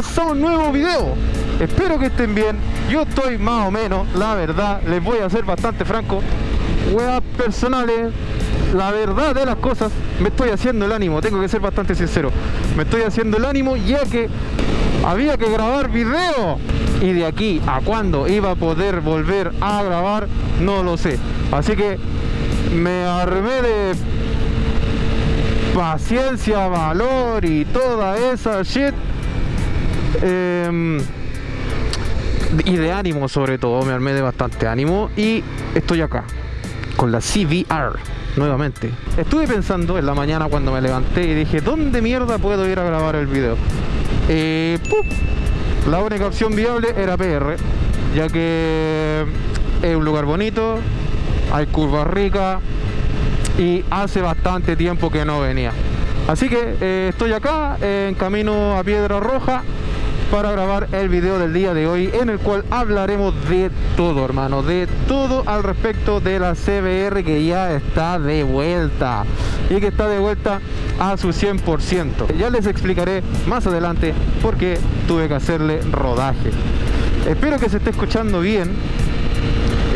A un nuevo video. Espero que estén bien. Yo estoy más o menos, la verdad Les voy a ser bastante franco. Weas personales La verdad de las cosas Me estoy haciendo el ánimo, tengo que ser bastante sincero. Me estoy haciendo el ánimo ya que Había que grabar video. Y de aquí a cuándo iba a poder volver a grabar No lo sé. Así que me armé de paciencia, valor y toda esa shit. Em, y de ánimo sobre todo, me armé de bastante ánimo y estoy acá con la CVR nuevamente. Estuve pensando en la mañana cuando me levanté y dije, ¿dónde mierda puedo ir a grabar el video? Eh, la única opción viable era PR, ya que es un lugar bonito, hay curvas ricas, y hace bastante tiempo que no venía. Así que eh, estoy acá en camino a Piedra Roja para grabar el video del día de hoy en el cual hablaremos de todo hermano, de todo al respecto de la CBR que ya está de vuelta y que está de vuelta a su 100%. Ya les explicaré más adelante por qué tuve que hacerle rodaje. Espero que se esté escuchando bien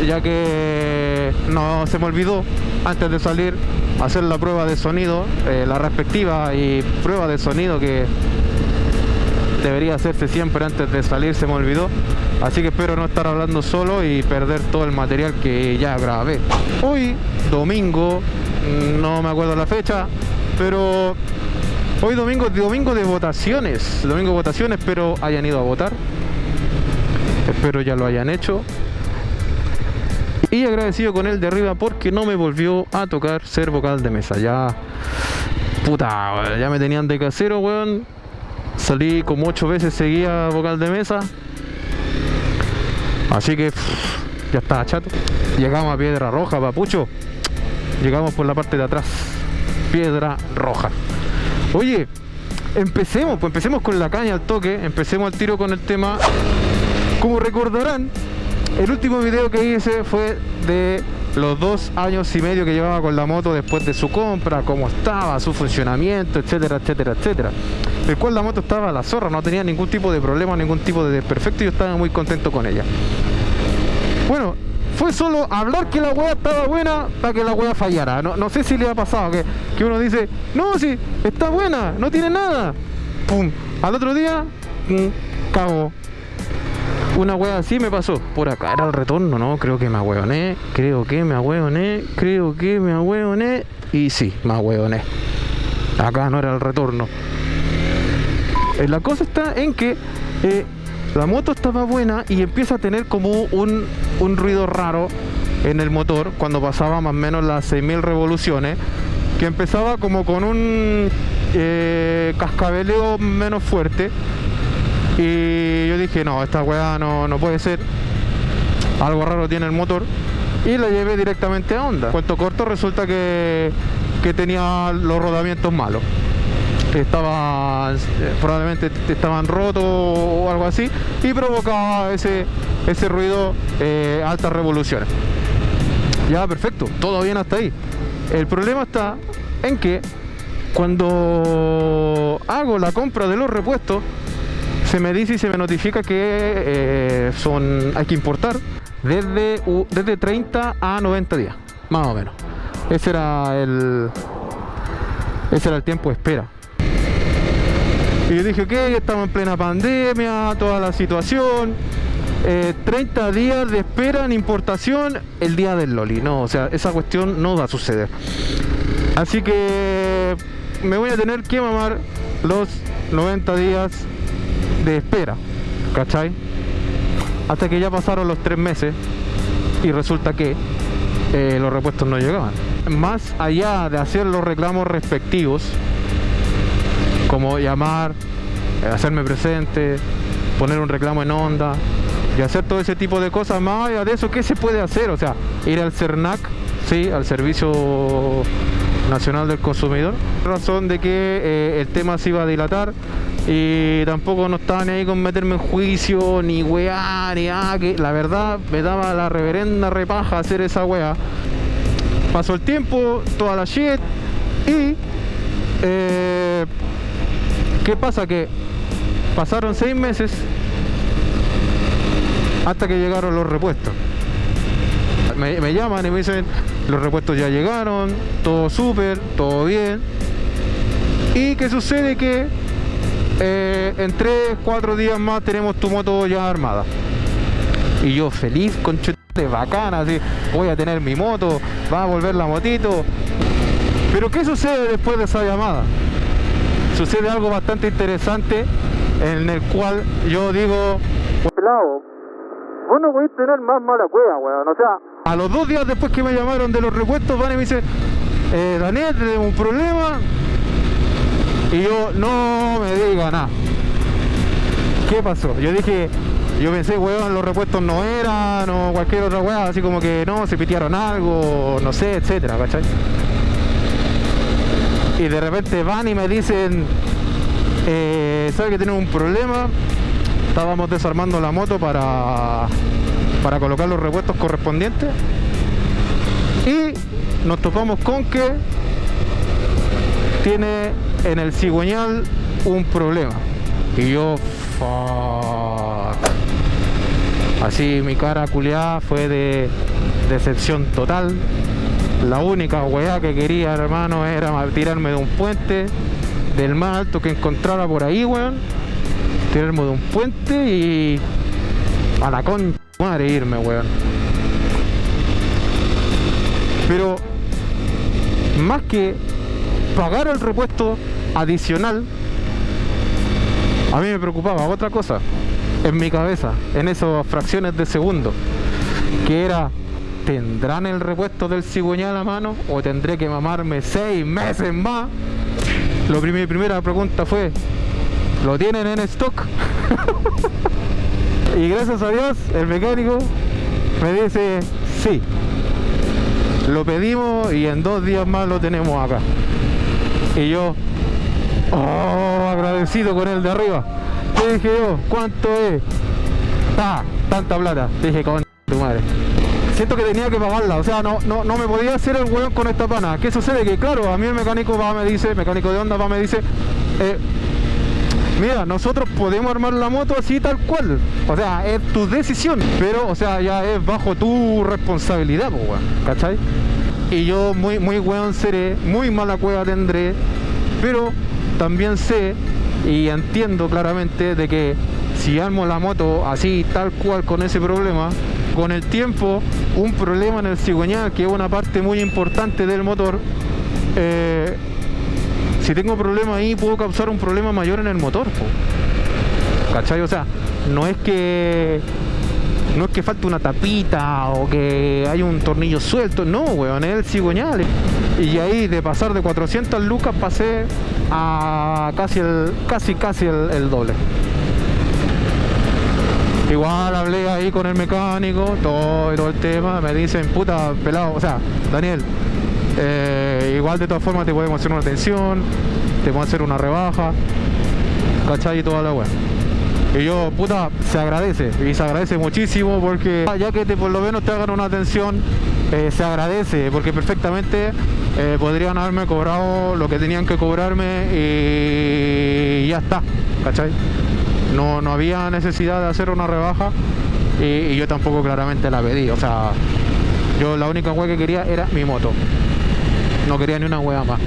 ya que no se me olvidó antes de salir hacer la prueba de sonido, eh, la respectiva y prueba de sonido que debería hacerse siempre antes de salir, se me olvidó. Así que espero no estar hablando solo y perder todo el material que ya grabé. Hoy, domingo, no me acuerdo la fecha, pero hoy domingo, domingo de votaciones, domingo de votaciones, espero hayan ido a votar. Espero ya lo hayan hecho y agradecido con él de arriba porque no me volvió a tocar ser vocal de mesa. Ya, puta, ya me tenían de casero, weón. Salí como ocho veces seguía vocal de mesa. Así que ya estaba chato. Llegamos a Piedra Roja, papucho. Llegamos por la parte de atrás. Piedra Roja. Oye, empecemos, pues empecemos con la caña al toque. Empecemos al tiro con el tema. Como recordarán, el último video que hice fue de los dos años y medio que llevaba con la moto después de su compra, cómo estaba, su funcionamiento, etcétera, etcétera, etcétera. El cual la moto estaba a la zorra, no tenía ningún tipo de problema, ningún tipo de desperfecto y yo estaba muy contento con ella. Bueno, fue solo hablar que la weá estaba buena para que la weá fallara. No, sé si le ha pasado que, que uno dice, no, sí, está buena, no tiene nada. Pum, al otro día, pum, cago, una wea así me pasó. Por acá era el retorno, ¿no? Creo que me ahueoné. Creo que me ahueoné. Creo que me ahueoné. Y sí, me ahueoné. Acá no era el retorno. Eh, la cosa está en que eh, la moto estaba buena y empieza a tener como un, ruido raro en el motor cuando pasaba más o menos las 6000 revoluciones que empezaba como con un eh, cascabeleo menos fuerte y yo dije, no, esta weá no, no puede ser. Algo raro tiene el motor. Y la llevé directamente a Honda. Cuento corto, resulta que, que tenía los rodamientos malos. Estaba, eh, probablemente estaban rotos o algo así. Y provocaba ese, ese ruido eh, altas revoluciones. Ya, perfecto. Todo bien hasta ahí. El problema está en que cuando hago la compra de los repuestos, se me dice y se me notifica que eh, son hay que importar desde, desde 30 a 90 días, más o menos. Ese era el ese era el tiempo de espera. Y yo dije, ok, estamos en plena pandemia, toda la situación. 30 eh, días de espera en importación el día del Loli. No, o sea, esa cuestión no va a suceder. Así que me voy a tener que mamar los 90 días de espera, ¿cachai? Hasta que ya pasaron los tres meses y resulta que eh, los repuestos no llegaban. Más allá de hacer los reclamos respectivos, como llamar, eh, hacerme presente, poner un reclamo en onda y hacer todo ese tipo de cosas, más allá de eso, ¿qué se puede hacer? O sea, ir al CERNAC, ¿sí? al Servicio Nacional del Consumidor, razón de que eh, el tema se iba a dilatar y tampoco no estaba ni ahí con meterme en juicio, ni weá, ni ah, que la verdad me daba la reverenda repaja hacer esa weá. Pasó el tiempo, toda la shit, y eh, ¿qué pasa? Que pasaron seis meses hasta que llegaron los repuestos. Me, me llaman y me dicen, los repuestos ya llegaron, todo súper, todo bien. Y que sucede que eh, en 3, 4 días más tenemos tu moto ya armada. Y yo feliz, con bacana, así, voy a tener mi moto, va a volver la motito. Pero ¿qué sucede después de esa llamada? Sucede algo bastante interesante en el cual yo digo, pelado, vos no podés tener más mala cueva, weón. O sea, a los dos días después que me llamaron de los repuestos, van y me dicen, eh, Daniel, tenemos un problema. Y yo, no me diga nada. ¿Qué pasó? Yo dije, yo pensé, weón, los repuestos no eran, o cualquier otra weá, así como que no, se pitearon algo, no sé, etcétera, ¿cachai? Y de repente van y me dicen, eh, ¿sabe que tienen un problema? Estábamos desarmando la moto para, para colocar los repuestos correspondientes. Y nos topamos con que tiene en el cigüeñal un problema. Y yo, Así mi cara culiada fue de decepción total. La única weá que quería, hermano, era tirarme de un puente del más alto que encontrara por ahí, weón. Tirarme de un puente y a la concha madre irme, weón. Pero más que pagar el repuesto adicional, a mí me preocupaba otra cosa en mi cabeza, en esas fracciones de segundo, que era, ¿tendrán el repuesto del cigüeñal a mano o tendré que mamarme seis meses más? Lo mi primera pregunta fue, ¿lo tienen en stock? y gracias a Dios, el mecánico me dice, sí. Lo pedimos y en dos días más lo tenemos acá. Y yo, oh, agradecido con el de arriba dije yo, ¿cuánto es? Ah, tanta plata. Dije, con tu madre. Siento que tenía que pagarla, o sea, no, no, no me podía hacer el hueón con esta pana. ¿Qué sucede? Que claro, a mí el mecánico va, me dice, mecánico de onda va, me dice, eh, mira, nosotros podemos armar la moto así tal cual. O sea, es tu decisión, pero, o sea, ya es bajo tu responsabilidad, pues, ¿cachai? Y yo muy, muy weón seré, muy mala cueva tendré, pero también sé y entiendo claramente de que si armo la moto así tal cual con ese problema con el tiempo un problema en el cigüeñal que es una parte muy importante del motor eh, si tengo problema ahí puedo causar un problema mayor en el motor ¿cachai? o sea no es que no es que falte una tapita o que hay un tornillo suelto, no, weón, es el cigüeñal. Y ahí de pasar de 400 lucas pasé a casi el casi casi el, doble. Igual hablé ahí con el mecánico, todo, todo el tema, me dicen, puta, pelado, o sea, Daniel, eh, igual de todas formas te podemos hacer una atención, te podemos hacer una rebaja, ¿cachai? Y toda la weá. Y yo, puta, se agradece, y se agradece muchísimo porque ya que por lo menos te hagan una atención, eh, se agradece, porque perfectamente eh, podrían haberme cobrado lo que tenían que cobrarme y ya está, ¿cachai? No, no había necesidad de hacer una rebaja y, yo tampoco claramente la pedí, o sea, yo la única hueá que quería era mi moto, no quería ni una hueá más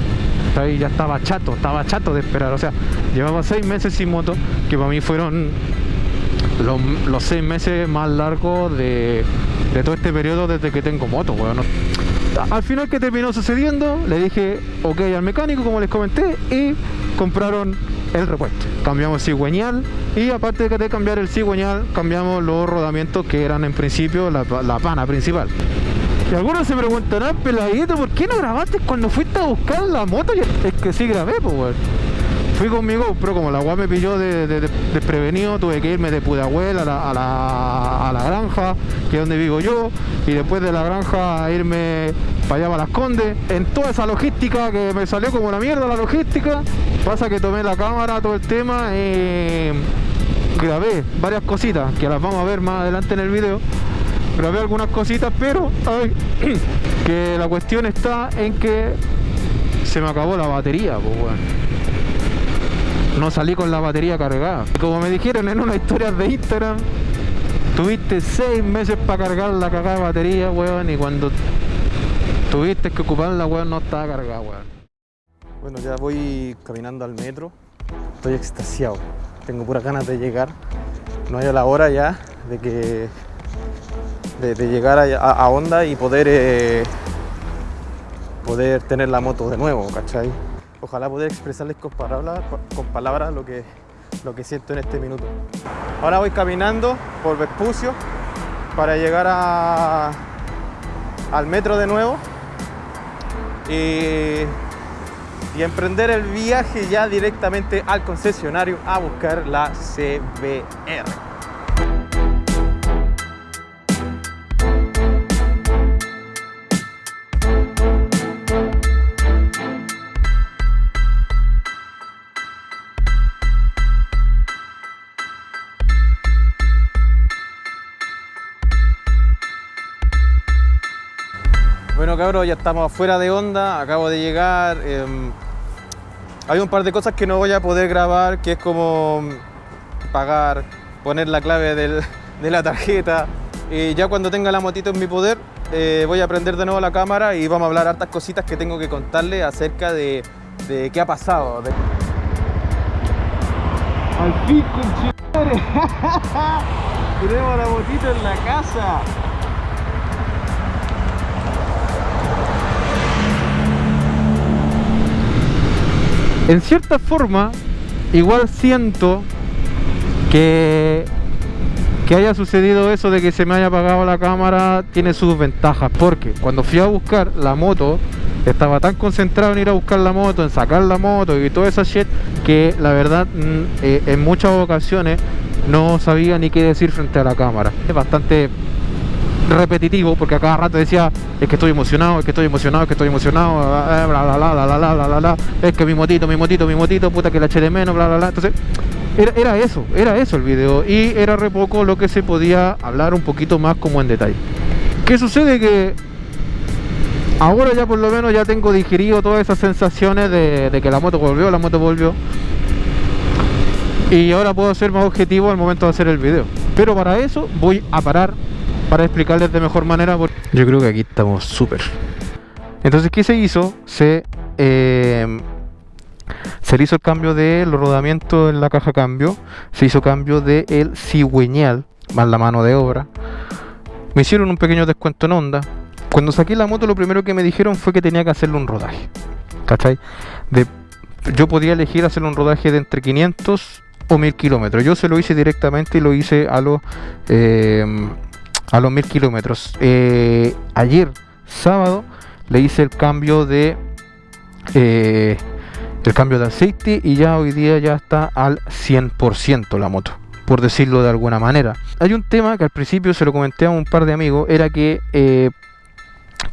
ya estaba chato, estaba chato de esperar. O sea, llevaba seis meses sin moto, que para mí fueron los, seis meses más largos de, todo este periodo desde que tengo moto, bueno. Al final, que terminó sucediendo? Le dije ok al mecánico, como les comenté, y compraron el repuesto. Cambiamos cigüeñal y aparte de cambiar el cigüeñal, cambiamos los rodamientos que eran en principio la, la pana principal. Y algunos se preguntarán, peladito, ¿por qué no grabaste cuando fuiste a buscar la moto? Es que sí grabé, pues, weón. Fui conmigo, pero como la agua me pilló de, desprevenido, tuve que irme de Pudahuel a la, a, la, granja, que es donde vivo yo, y después de la granja irme para allá para las Condes. En toda esa logística que me salió como la mierda la logística, pasa que tomé la cámara, todo el tema, y grabé varias cositas que las vamos a ver más adelante en el video grabé algunas cositas, pero que la cuestión está en que se me acabó la batería, pues no salí con la batería cargada. Como me dijeron en una historia de Instagram, tuviste seis meses para cargar la cagada de batería, weón, y cuando tuviste que ocuparla, weón, no estaba cargada, weón. Bueno, ya voy caminando al metro, estoy extasiado, tengo puras ganas de llegar, no hay la hora ya de que de, llegar a, a, Honda y poder eh, poder tener la moto de nuevo, ¿cachai? Ojalá poder expresarles con palabras, con palabras lo, que, lo que siento en este minuto. Ahora voy caminando por Vespucio para llegar a, al metro de nuevo y, y emprender el viaje ya directamente al concesionario a buscar la CBR. Cabros, ya estamos afuera de onda, acabo de llegar. Em, hay un par de cosas que no voy a poder grabar, que es como pagar, poner la clave de la tarjeta. Y ya cuando tenga la motito en mi poder, eh, voy a prender de nuevo la cámara y vamos a hablar hartas cositas que tengo que contarle acerca de, qué ha pasado. Al fin, Tenemos la motito en la casa. En cierta forma, igual siento que, que haya sucedido eso de que se me haya apagado la cámara tiene sus ventajas. Porque cuando fui a buscar la moto, estaba tan concentrado en ir a buscar la moto, en sacar la moto y toda esa shit, que la verdad mm, eh, en muchas ocasiones no sabía ni qué decir frente a la cámara. Es bastante repetitivo porque a cada rato decía es que estoy emocionado, es que estoy emocionado, es que estoy emocionado, eh, bla bla bla bla bla bla bla, es que mi motito, mi motito, mi motito, puta que la eché de menos, bla bla bla. Entonces, era, eso, era eso el video y era re poco lo que se podía hablar un poquito más como en detalle. ¿Qué sucede? Que ahora ya por lo menos ya tengo digerido todas esas sensaciones de, de que la moto volvió, la moto volvió. Y ahora puedo ser más objetivo al momento de hacer el video. Pero para eso voy a parar para explicarles de mejor manera. Porque yo creo que aquí estamos súper. Entonces, ¿qué se hizo? Se, eh, se hizo el cambio de los rodamientos en la caja cambio, se hizo cambio de el cigüeñal, más la mano de obra. Me hicieron un pequeño descuento en onda. Cuando saqué la moto, lo primero que me dijeron fue que tenía que hacerle un rodaje. ¿Cachai? De, yo podía elegir hacerle un rodaje de entre 500 o 1000 kilómetros. Yo se lo hice directamente y lo hice a los eh, a los mil kilómetros. Eh, ayer, sábado, le hice el cambio de eh, el cambio de aceite y ya hoy día ya está al 100% la moto por decirlo de alguna manera hay un tema que al principio se lo comenté a un par de amigos era que eh,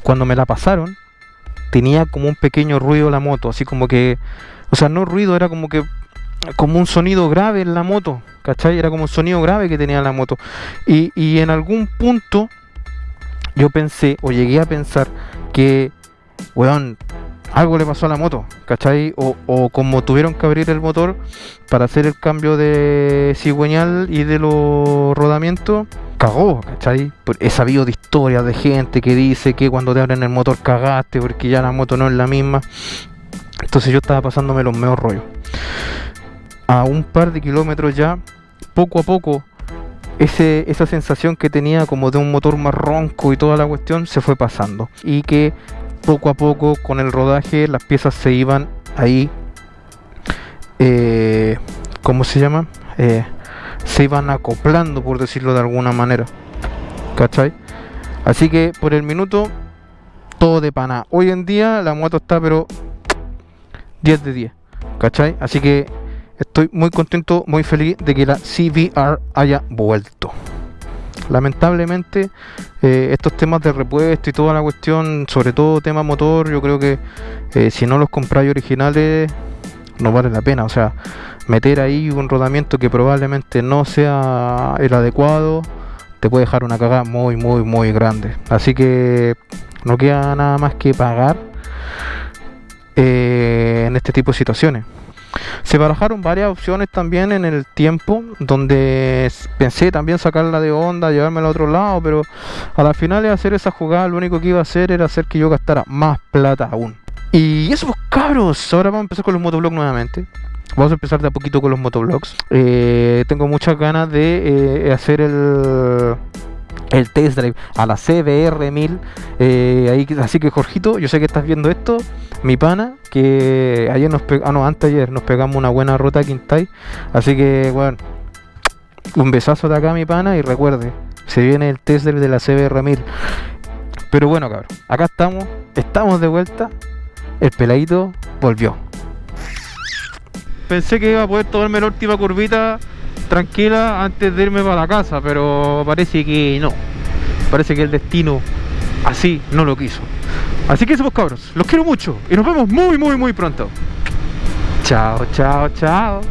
cuando me la pasaron tenía como un pequeño ruido la moto así como que o sea no ruido era como que como un sonido grave en la moto, ¿cachai? Era como un sonido grave que tenía la moto. Y, en algún punto yo pensé, o llegué a pensar, que, weón, algo le pasó a la moto, ¿cachai? O, como tuvieron que abrir el motor para hacer el cambio de cigüeñal y de los rodamientos, cagó, ¿cachai? He sabido de historias de gente que dice que cuando te abren el motor cagaste porque ya la moto no es la misma. Entonces yo estaba pasándome los mejores rollos a un par de kilómetros ya, poco a poco, ese, esa sensación que tenía como de un motor más ronco y toda la cuestión se fue pasando. Y que poco a poco con el rodaje las piezas se iban ahí, eh, ¿cómo se llama? Eh, se iban acoplando, por decirlo de alguna manera. ¿Cachai? Así que por el minuto, todo de pana. Hoy en día la moto está pero 10 de 10. ¿Cachai? Así que Estoy muy contento, muy feliz de que la CVR haya vuelto. Lamentablemente, eh, estos temas de repuesto y toda la cuestión, sobre todo tema motor, yo creo que eh, si no los compráis originales, no vale la pena. O sea, meter ahí un rodamiento que probablemente no sea el adecuado, te puede dejar una cagada muy, muy, muy grande. Así que no queda nada más que pagar eh, en este tipo de situaciones. Se barajaron varias opciones también en el tiempo, donde pensé también sacarla de onda, llevármela a otro lado, pero a la final de hacer esa jugada, lo único que iba a hacer era hacer que yo gastara más plata aún. Y eso pues cabros, ahora vamos a empezar con los motovlogs nuevamente. Vamos a empezar de a poquito con los motovlogs. Eh, tengo muchas ganas de eh, hacer el el test drive a la CBR 1000 eh, así que Jorgito yo sé que estás viendo esto mi pana que ayer nos pegamos ah, antes ayer nos pegamos una buena ruta a Quintay así que bueno un besazo de acá mi pana y recuerde se viene el test de la CBR 1000 pero bueno cabrón acá estamos estamos de vuelta el peladito volvió pensé que iba a poder tomarme la última curvita tranquila antes de irme para la casa, pero parece que no. Parece que el destino así no lo quiso. Así que eso cabros, los quiero mucho y nos vemos muy muy muy pronto. Chao, chao, chao.